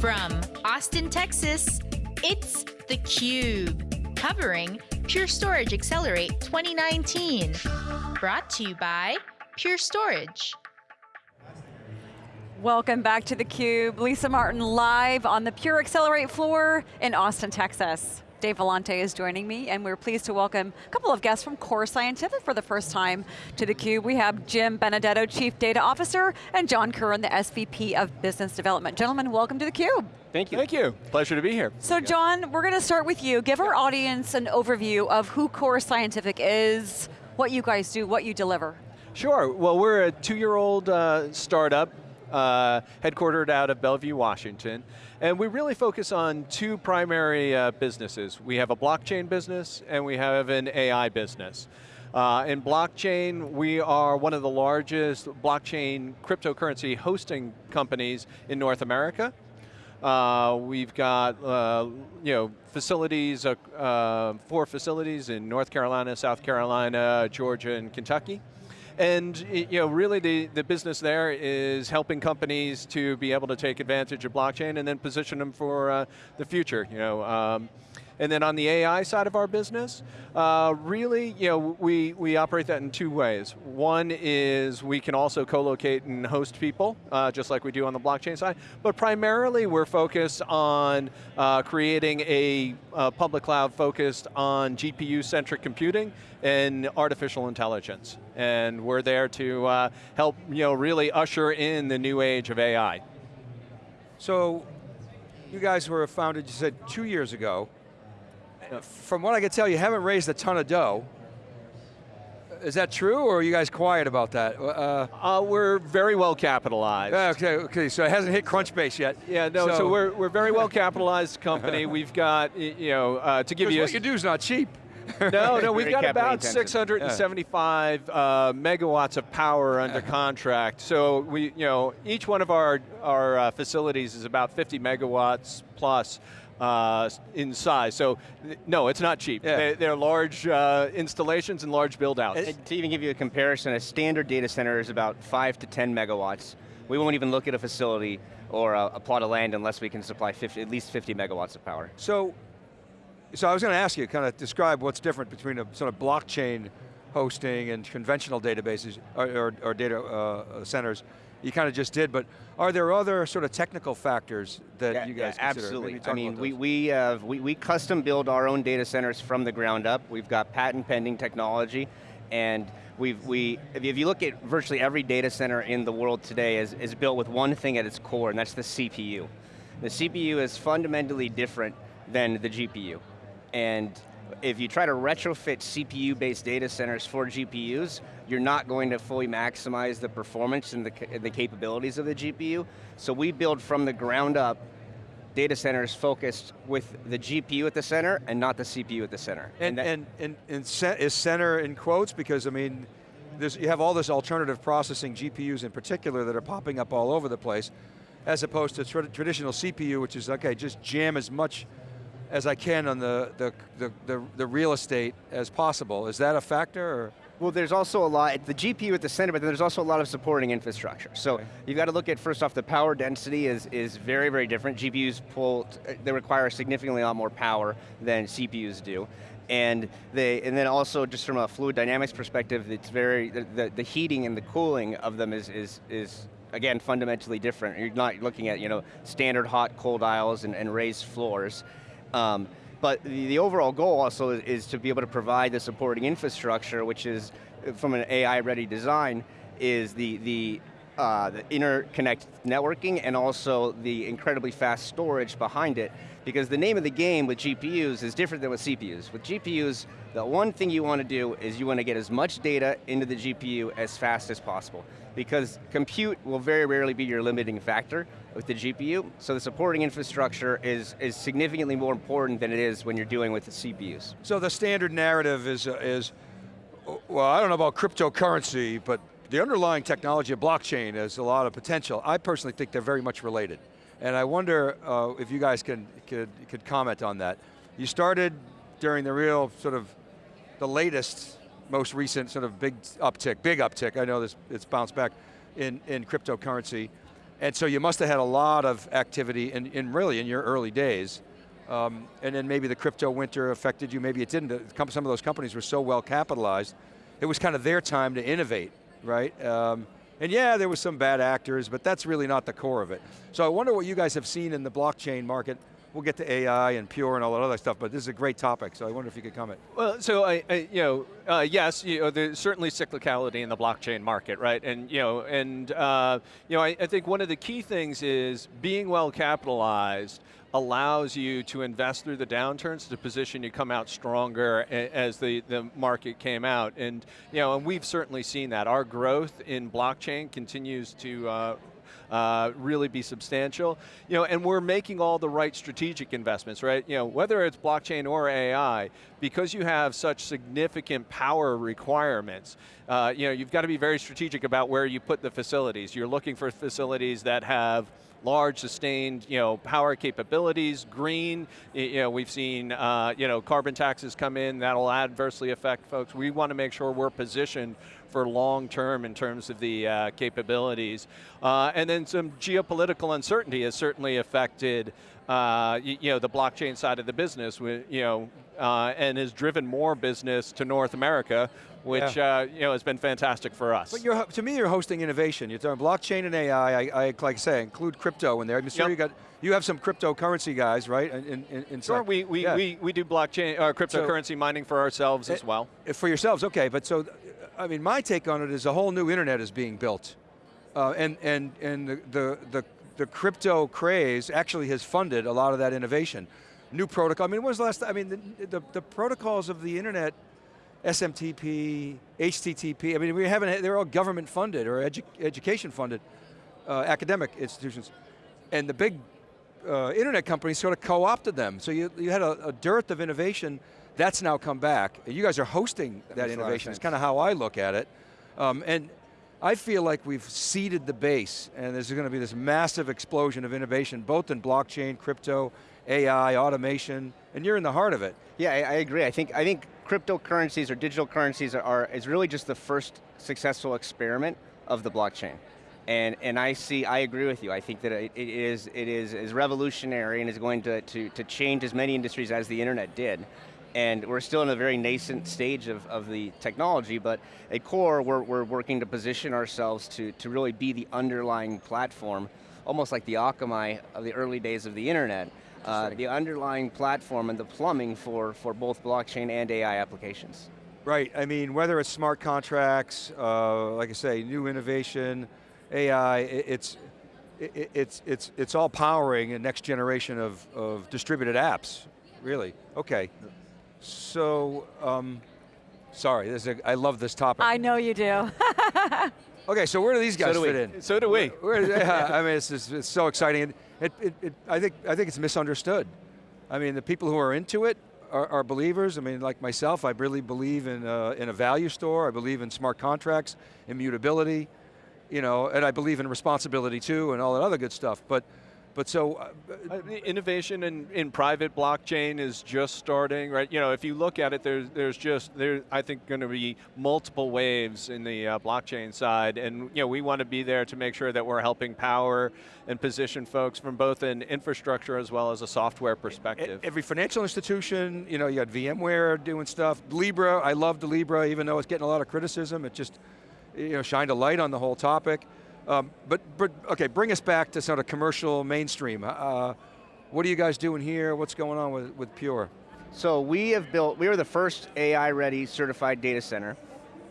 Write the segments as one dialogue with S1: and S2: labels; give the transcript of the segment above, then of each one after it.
S1: From Austin, Texas, it's theCUBE, covering Pure Storage Accelerate 2019. Brought to you by Pure Storage.
S2: Welcome back to theCUBE. Lisa Martin live on the Pure Accelerate floor in Austin, Texas. Dave Vellante is joining me, and we're pleased to welcome a couple of guests from Core Scientific for the first time to theCUBE. We have Jim Benedetto, Chief Data Officer, and John Curran, the SVP of Business Development. Gentlemen, welcome to theCUBE.
S3: Thank you.
S4: Thank you, pleasure to be here.
S2: So John, we're going to start with you. Give our audience an overview of who Core Scientific is, what you guys do, what you deliver.
S4: Sure, well we're a two-year-old uh, startup uh, headquartered out of Bellevue, Washington. And we really focus on two primary uh, businesses. We have a blockchain business and we have an AI business. Uh, in blockchain, we are one of the largest blockchain cryptocurrency hosting companies in North America. Uh, we've got uh, you know facilities, uh, uh, four facilities in North Carolina, South Carolina, Georgia, and Kentucky. And you know, really the, the business there is helping companies to be able to take advantage of blockchain and then position them for uh, the future. You know, um, and then on the AI side of our business, uh, really, you know, we, we operate that in two ways. One is we can also co-locate and host people, uh, just like we do on the blockchain side, but primarily we're focused on uh, creating a public cloud focused on GPU-centric computing and artificial intelligence. And we're there to uh, help, you know, really usher in the new age of AI.
S3: So, you guys were founded, you said, two years ago. From what I can tell, you haven't raised a ton of dough. Is that true, or are you guys quiet about that?
S4: Uh, uh, we're very well capitalized.
S3: Okay, okay, so it hasn't hit Crunchbase yet.
S4: Yeah, no, so, so we're, we're very well capitalized company. We've got, you know, uh, to give you
S3: what you do is not cheap.
S4: no, no, we've got about 675 yeah. uh, megawatts of power under contract. So we, you know, each one of our, our uh, facilities is about 50 megawatts plus uh, in size. So no, it's not cheap. Yeah. They, are large uh, installations and large build outs.
S5: And to even give you a comparison, a standard data center is about five to 10 megawatts. We won't even look at a facility or a, a plot of land unless we can supply 50, at least 50 megawatts of power.
S3: So, so I was going to ask you, kind of describe what's different between a sort of blockchain hosting and conventional databases or, or, or data uh, centers you kind of just did, but are there other sort of technical factors that
S5: yeah,
S3: you guys
S5: yeah, Absolutely, I mean, we, we, have, we, we custom build our own data centers from the ground up. We've got patent pending technology, and we've, we, if you look at virtually every data center in the world today is, is built with one thing at its core, and that's the CPU. The CPU is fundamentally different than the GPU. And if you try to retrofit CPU-based data centers for GPUs, you're not going to fully maximize the performance and the, the capabilities of the GPU. So we build from the ground up data centers focused with the GPU at the center and not the CPU at the center.
S3: And, and, and, and, and is center in quotes? Because I mean, you have all this alternative processing, GPUs in particular, that are popping up all over the place, as opposed to tra traditional CPU, which is, okay, just jam as much as I can on the, the, the, the, the real estate as possible. Is that a factor? Or?
S5: Well, there's also a lot, the GPU at the center, but then there's also a lot of supporting infrastructure. So okay. you've got to look at, first off, the power density is, is very, very different. GPUs pull, they require significantly a lot more power than CPUs do. And they, and then also just from a fluid dynamics perspective, it's very, the, the, the heating and the cooling of them is, is, is again, fundamentally different. You're not looking at, you know, standard hot, cold aisles and, and raised floors. Um, but the, the, overall goal also is, is, to be able to provide the supporting infrastructure, which is, from an AI-ready design, is the, the, uh, the interconnect networking and also the incredibly fast storage behind it. Because the name of the game with GPUs is different than with CPUs. With GPUs, the one thing you want to do is you want to get as much data into the GPU as fast as possible. Because compute will very rarely be your limiting factor with the GPU, so the supporting infrastructure is, is significantly more important than it is when you're dealing with the CPUs.
S3: So the standard narrative is, uh, is well, I don't know about cryptocurrency, but the underlying technology of blockchain has a lot of potential. I personally think they're very much related. And I wonder uh, if you guys can, could, could comment on that. You started during the real sort of, the latest, most recent sort of big uptick, big uptick, I know this, it's bounced back in, in cryptocurrency. And so you must have had a lot of activity in, in really in your early days. Um, and then maybe the crypto winter affected you, maybe it didn't. Some of those companies were so well capitalized, it was kind of their time to innovate, right? Um, and yeah, there was some bad actors, but that's really not the core of it. So I wonder what you guys have seen in the blockchain market we'll get to AI and Pure and all that other stuff, but this is a great topic, so I wonder if you could comment.
S4: Well, so I, I you know, uh, yes, you know, there's certainly cyclicality in the blockchain market, right? And you know, and uh, you know, I, I think one of the key things is being well capitalized allows you to invest through the downturns to position you come out stronger as the, the market came out. And, you know, and we've certainly seen that. Our growth in blockchain continues to uh, uh, really be substantial. You know, and we're making all the right strategic investments, right? You know, whether it's blockchain or AI, because you have such significant power requirements, uh, you know, you've got to be very strategic about where you put the facilities. You're looking for facilities that have large sustained you know, power capabilities, green, you know, we've seen uh, you know, carbon taxes come in, that'll adversely affect folks. We want to make sure we're positioned for long term in terms of the uh, capabilities. Uh, and then some geopolitical uncertainty has certainly affected uh, you, you, know, the blockchain side of the business, you know, uh, and has driven more business to North America, which yeah. uh, you know has been fantastic for us.
S3: But you're, to me, you're hosting innovation. You're talking blockchain and AI. I, I like I say, include crypto in there. I'm sure yep. you got you have some cryptocurrency guys, right? In, in, in
S4: sure, we we, yeah. we we do blockchain uh, cryptocurrency so, mining for ourselves as well.
S3: For yourselves, okay. But so, I mean, my take on it is a whole new internet is being built, uh, and and and the, the the the crypto craze actually has funded a lot of that innovation. New protocol. I mean, when was the last? I mean, the, the, the protocols of the internet SMTP, HTTP, I mean, we haven't, they're all government funded or edu education funded, uh, academic institutions. And the big uh, internet companies sort of co-opted them. So you, you had a, a, dearth of innovation, that's now come back. You guys are hosting that, that innovation, it's kind of how I look at it. Um, and I feel like we've seeded the base and there's going to be this massive explosion of innovation, both in blockchain, crypto, AI, automation, and you're in the heart of it.
S5: Yeah, I, I agree. I think, I think cryptocurrencies or digital currencies are, is really just the first successful experiment of the blockchain. And, and I see, I agree with you. I think that it, it is it is, is revolutionary and is going to, to, to change as many industries as the internet did. And we're still in a very nascent stage of, of the technology, but at core, we're, we're working to position ourselves to, to really be the underlying platform, almost like the Akamai of the early days of the internet, uh, the underlying platform and the plumbing for, for both blockchain and AI applications.
S3: Right, I mean, whether it's smart contracts, uh, like I say, new innovation, AI, it, it's, it, it's, it's, it's all powering a next generation of, of distributed apps, really. Okay, so, um, sorry, a, I love this topic.
S2: I know you do.
S3: okay, so where do these guys
S4: so
S3: fit in?
S4: So do we.
S3: Where, where, yeah, I mean, it's, it's, it's so exciting. It, it, it, I, think, I think it's misunderstood. I mean, the people who are into it are, are believers. I mean, like myself, I really believe in, uh, in a value store. I believe in smart contracts, immutability, you know, and I believe in responsibility too, and all that other good stuff. But but so... Uh,
S4: uh, innovation in, in private blockchain is just starting, right? You know, if you look at it, there's, there's just, there, I think going to be multiple waves in the uh, blockchain side, and you know, we want to be there to make sure that we're helping power and position folks from both an infrastructure as well as a software perspective.
S3: Every financial institution, you know, you got VMware doing stuff, Libra, I love the Libra, even though it's getting a lot of criticism, it just, you know, shined a light on the whole topic. Um, but, but, okay, bring us back to sort of commercial mainstream. Uh, what are you guys doing here? What's going on with, with Pure?
S5: So we have built, we were the first AI-ready certified data center,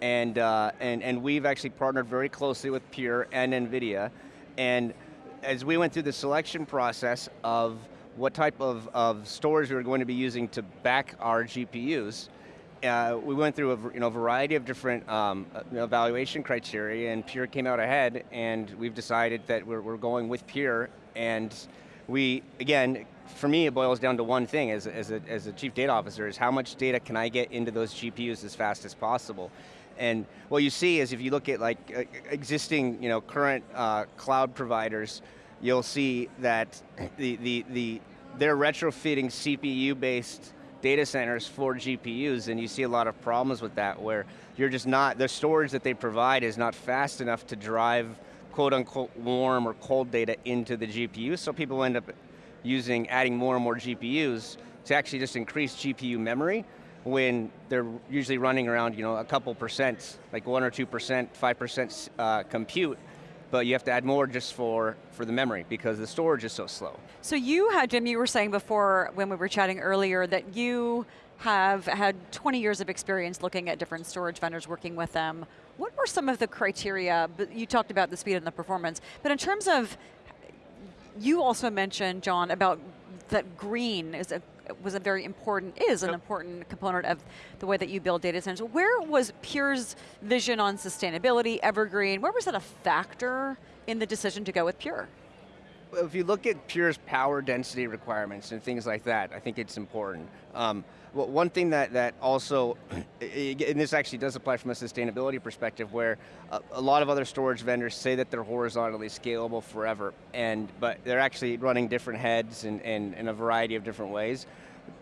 S5: and, uh, and, and we've actually partnered very closely with Pure and NVIDIA, and as we went through the selection process of what type of, of storage we were going to be using to back our GPUs, uh, we went through a you know, variety of different um, uh, evaluation criteria and Pure came out ahead and we've decided that we're, we're going with Pure and we, again, for me it boils down to one thing as, as, a, as a chief data officer is how much data can I get into those GPUs as fast as possible. And what you see is if you look at like existing, you know, current uh, cloud providers, you'll see that the, the, the, they're retrofitting CPU-based data centers for GPUs and you see a lot of problems with that where you're just not, the storage that they provide is not fast enough to drive quote unquote warm or cold data into the GPU, so people end up using, adding more and more GPUs to actually just increase GPU memory when they're usually running around you know, a couple percent, like one or two percent, five percent uh, compute, but you have to add more just for, for the memory because the storage is so slow.
S2: So you had, Jim, you were saying before when we were chatting earlier that you have had 20 years of experience looking at different storage vendors, working with them. What were some of the criteria, you talked about the speed and the performance, but in terms of, you also mentioned, John, about that green is a, was a very important, is an yep. important component of the way that you build data centers. Where was Pure's vision on sustainability, evergreen, where was that a factor in the decision to go with Pure?
S5: If you look at Pure's power density requirements and things like that, I think it's important. Um, well, one thing that, that also, and this actually does apply from a sustainability perspective, where a, a, lot of other storage vendors say that they're horizontally scalable forever, and but they're actually running different heads in, in, in a variety of different ways.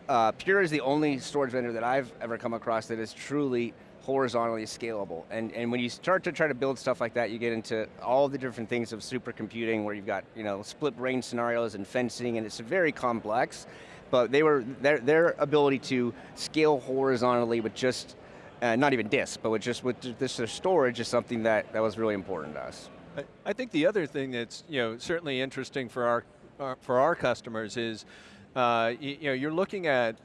S5: Uh, Pure is the only storage vendor that I've ever come across that is truly horizontally scalable. And, and when you start to try to build stuff like that, you get into all the different things of supercomputing where you've got you know, split brain scenarios and fencing, and it's very complex but they were, their, their ability to scale horizontally with just, uh, not even disk, but with just with this storage is something that, that was really important to us.
S4: I, think the other thing that's you know, certainly interesting for our, our for our customers is, uh, you, you know, you're looking at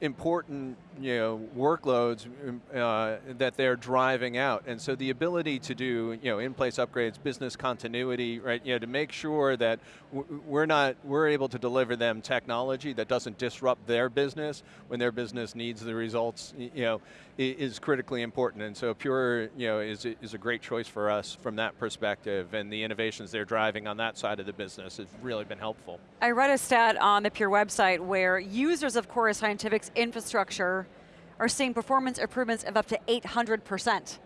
S4: important you know, workloads um, uh, that they're driving out. And so the ability to do you know, in-place upgrades, business continuity, right, you know, to make sure that we're not, we're able to deliver them technology that doesn't disrupt their business when their business needs the results, you know, is critically important. And so Pure you know, is, is a great choice for us from that perspective and the innovations they're driving on that side of the business has really been helpful.
S2: I read a stat on the Pure website where users of Core Scientific's infrastructure are seeing performance improvements of up to 800%.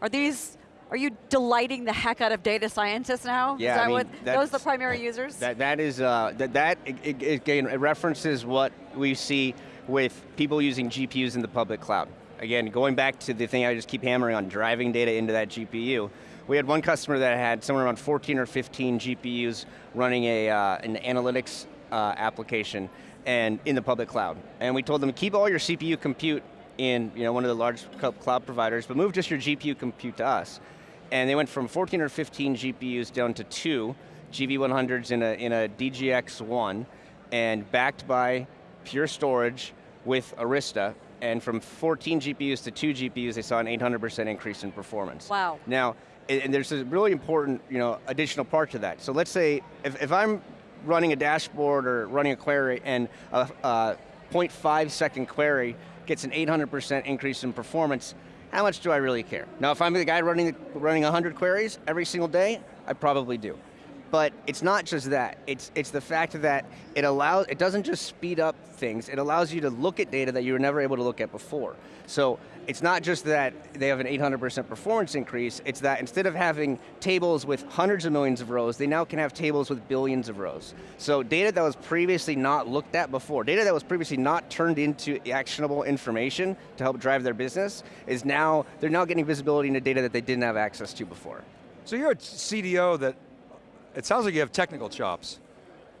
S2: Are these, are you delighting the heck out of data scientists now?
S5: Yeah, I mean,
S2: what, those are the primary users?
S5: That, that is, uh, that, that it, it, again, it references what we see with people using GPUs in the public cloud. Again, going back to the thing I just keep hammering on, driving data into that GPU, we had one customer that had somewhere around 14 or 15 GPUs running a, uh, an analytics uh, application and in the public cloud. And we told them, keep all your CPU compute in you know, one of the large cloud providers, but move just your GPU compute to us. And they went from 14 or 15 GPUs down to two GV100s in a, in a DGX1, and backed by Pure Storage with Arista, and from 14 GPUs to two GPUs, they saw an 800% increase in performance.
S2: Wow.
S5: Now, and there's a really important you know, additional part to that. So let's say, if, if I'm running a dashboard or running a query and a, a 0.5 second query gets an 800% increase in performance, how much do I really care? Now if I'm the guy running, running 100 queries every single day, I probably do. But it's not just that, it's, it's the fact that it allows, it doesn't just speed up things, it allows you to look at data that you were never able to look at before. So it's not just that they have an 800% performance increase, it's that instead of having tables with hundreds of millions of rows, they now can have tables with billions of rows. So data that was previously not looked at before, data that was previously not turned into actionable information to help drive their business, is now, they're now getting visibility into data that they didn't have access to before.
S3: So you're a CDO that, it sounds like you have technical chops.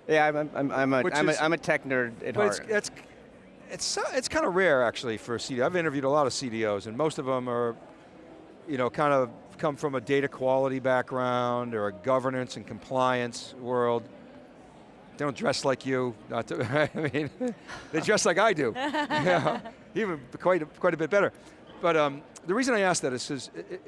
S5: Yeah, I'm, I'm, I'm, a, I'm, a, I'm a tech nerd at
S3: but
S5: heart.
S3: It's, it's, it's, it's kind of rare actually for a CDO. I've interviewed a lot of CDOs and most of them are, you know, kind of come from a data quality background or a governance and compliance world. They don't dress like you, not to, I mean, they dress like I do. yeah, even quite a, quite a bit better. But um, the reason I ask that is, is it,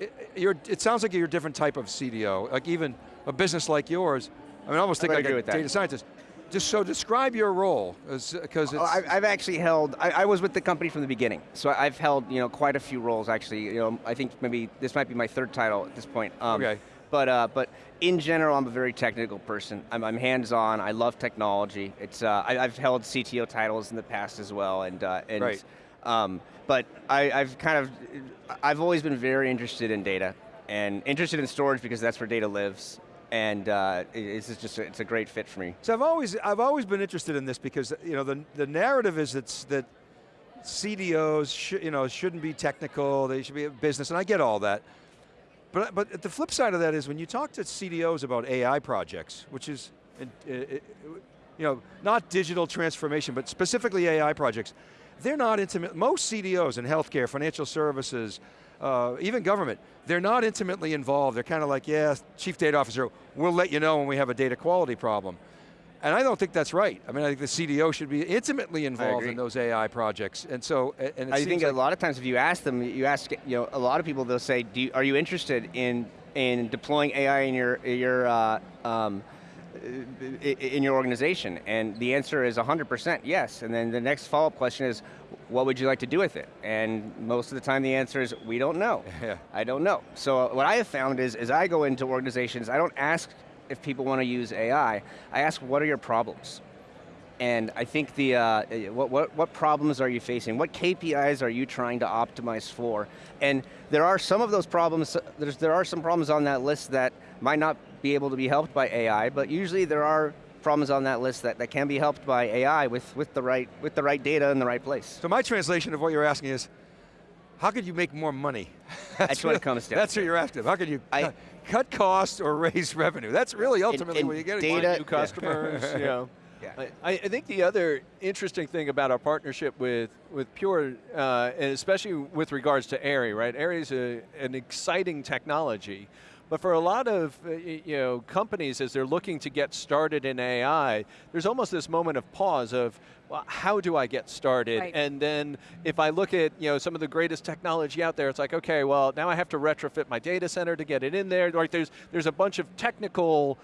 S3: it, it, it, sounds like you're a different type of CDO, like even a business like yours, I mean, I almost think like a data scientist. Just so describe your role, because it's.
S5: Oh, I've actually held, I, I, was with the company from the beginning, so I've held you know, quite a few roles actually. You know, I think maybe this might be my third title at this point.
S3: Um, okay.
S5: But, uh, but in general, I'm a very technical person. I'm, I'm hands-on, I love technology. It's, uh, I, have held CTO titles in the past as well, and, uh, and
S3: right.
S5: Um, but I, I've kind of, I've always been very interested in data, and interested in storage because that's where data lives and uh, it's just a, it's a great fit for me.
S3: So I've always I've always been interested in this because you know the the narrative is that that CDOs you know shouldn't be technical, they should be a business, and I get all that. But, but the flip side of that is when you talk to CDOs about AI projects, which is, uh, uh, you know, not digital transformation, but specifically AI projects, they're not intimate, most CDOs in healthcare, financial services, uh, even government, they're not intimately involved. They're kind of like, yeah, chief data officer, we'll let you know when we have a data quality problem. And I don't think that's right. I mean, I think the CDO should be intimately involved in those AI projects. And so, and
S5: I think
S3: like
S5: a lot of times if you ask them, you ask, you know, a lot of people, they'll say, Do you, are you interested in, in deploying AI in your, your uh, um, in your organization? And the answer is 100% yes. And then the next follow-up question is, what would you like to do with it? And most of the time the answer is, we don't know. I don't know. So what I have found is, as I go into organizations, I don't ask if people want to use AI, I ask what are your problems? And I think the, uh, what, what, what problems are you facing? What KPIs are you trying to optimize for? And there are some of those problems, there's, there are some problems on that list that might not be able to be helped by AI, but usually there are problems on that list that, that can be helped by AI with, with, the right, with the right data in the right place.
S3: So my translation of what you're asking is, how could you make more money?
S5: That's, that's what it comes down
S3: That's
S5: to.
S3: what you're after. How can you I, cut costs or raise revenue? That's really ultimately
S5: and,
S3: what you get.
S4: Data, new customers, you know. Yeah. I, I, think the other interesting thing about our partnership with, with Pure, uh, and especially with regards to AIRI, right? AIRI is a, an exciting technology, but for a lot of uh, you know, companies, as they're looking to get started in AI, there's almost this moment of pause of, well, how do I get started?
S2: Right.
S4: And then if I look at you know, some of the greatest technology out there, it's like, okay, well, now I have to retrofit my data center to get it in there. Like there's, there's a bunch of technical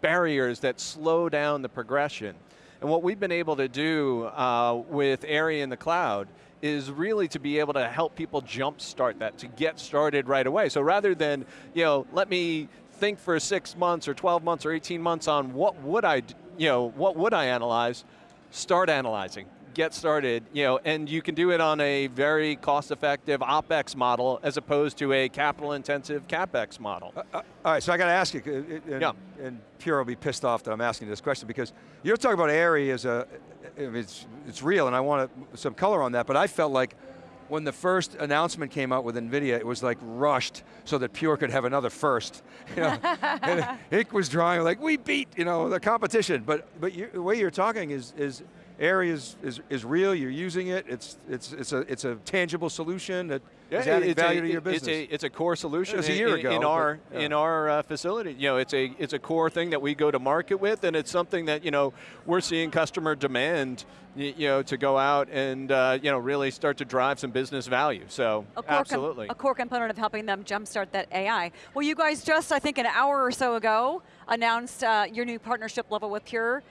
S4: barriers that slow down the progression. And what we've been able to do uh, with AIRI in the cloud is really to be able to help people jumpstart that, to get started right away. So rather than, you know, let me think for six months or 12 months or 18 months on what would I, you know, what would I analyze, start analyzing get started, you know, and you can do it on a very cost-effective OpEx model as opposed to a capital-intensive CapEx model. Uh,
S3: uh, all right, so I got to ask you, and,
S4: yeah.
S3: and Pure will be pissed off that I'm asking this question because you're talking about AIRI as a, it's, it's real and I want some color on that, but I felt like when the first announcement came out with NVIDIA, it was like rushed so that Pure could have another first. You know, and was drawing like we beat you know, the competition, but, but you, the way you're talking is, is AIRI is, is, is real, you're using it, it's, it's, it's, a, it's a tangible solution that
S4: yeah,
S3: is adding value
S4: a,
S3: to your business.
S4: It's a, it's a core solution.
S3: It was a year
S4: in,
S3: ago.
S4: In our,
S3: but, yeah.
S4: in our uh, facility. You know, it's a, it's a core thing that we go to market with and it's something that, you know, we're seeing customer demand you, you know, to go out and, uh, you know, really start to drive some business value, so
S2: a core
S4: absolutely.
S2: a core component of helping them jumpstart that AI. Well, you guys just, I think an hour or so ago, announced uh, your new partnership level with Pure.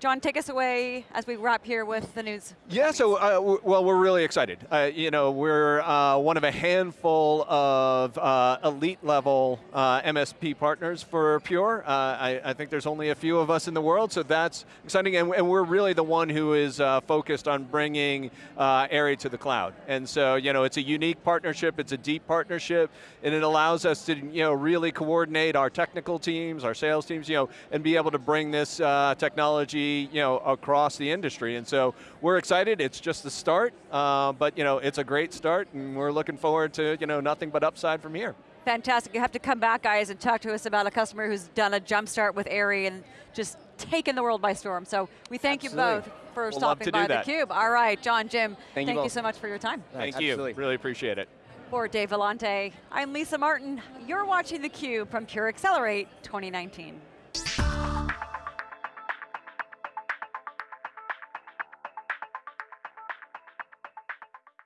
S2: John, take us away as we wrap here with the news.
S4: Yeah, so, uh, well, we're really excited. Uh, you know, we're uh, one of a handful of uh, elite level uh, MSP partners for Pure. Uh, I, I, think there's only a few of us in the world, so that's exciting, and, and we're really the one who is focused on bringing AIRI to the cloud. And so, you know, it's a unique partnership, it's a deep partnership, and it allows us to, you know, really coordinate our technical teams, our sales teams, you know, and be able to bring this technology you know, across the industry. And so we're excited, it's just the start, uh, but you know, it's a great start and we're looking forward to you know, nothing but upside from here.
S2: Fantastic, you have to come back guys and talk to us about a customer who's done a jump start with AIRI and just taken the world by storm. So we thank
S5: Absolutely.
S2: you both for
S4: we'll
S2: stopping by theCUBE. All right, John, Jim,
S5: thank,
S2: thank
S5: you,
S2: you, so much for your time.
S4: Thank
S5: Absolutely.
S4: you, really appreciate it.
S2: For Dave Vellante, I'm Lisa Martin. You're watching theCUBE from Pure Accelerate 2019.